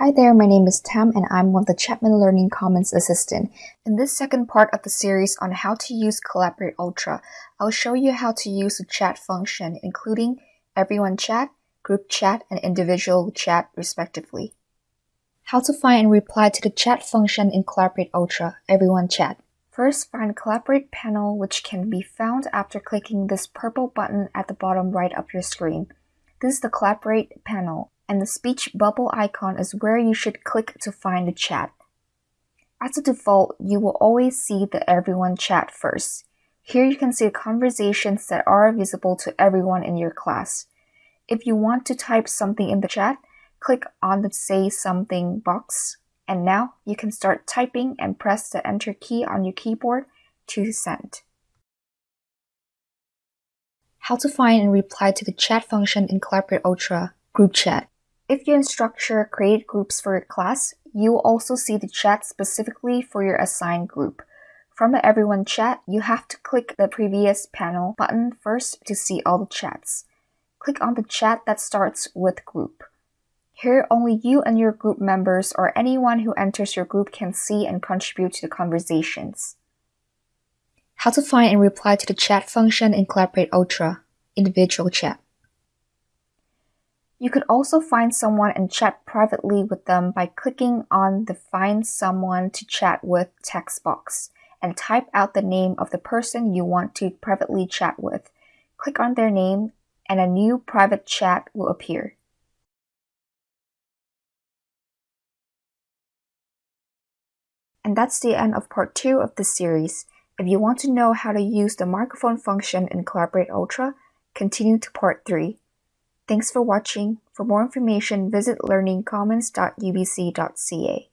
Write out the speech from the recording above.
Hi there, my name is Tam and I'm one of the Chapman Learning Commons assistant. In this second part of the series on how to use Collaborate Ultra, I'll show you how to use the chat function, including everyone chat, group chat, and individual chat respectively. How to find and reply to the chat function in Collaborate Ultra, everyone chat. First, find Collaborate panel which can be found after clicking this purple button at the bottom right of your screen. This is the Collaborate panel and the speech bubble icon is where you should click to find the chat. As a default, you will always see the everyone chat first. Here you can see conversations that are visible to everyone in your class. If you want to type something in the chat, click on the say something box. And now you can start typing and press the enter key on your keyboard to send. How to find and reply to the chat function in Collaborate Ultra Group Chat. If you Structure create groups for your class, you will also see the chat specifically for your assigned group. From the Everyone chat, you have to click the previous panel button first to see all the chats. Click on the chat that starts with group. Here, only you and your group members or anyone who enters your group can see and contribute to the conversations. How to find and reply to the chat function in Collaborate Ultra, individual chat. You could also find someone and chat privately with them by clicking on the Find Someone to Chat with text box and type out the name of the person you want to privately chat with. Click on their name and a new private chat will appear. And that's the end of part 2 of this series. If you want to know how to use the microphone function in Collaborate Ultra, continue to part 3. Thanks for watching. For more information, visit learningcommons.ubc.ca.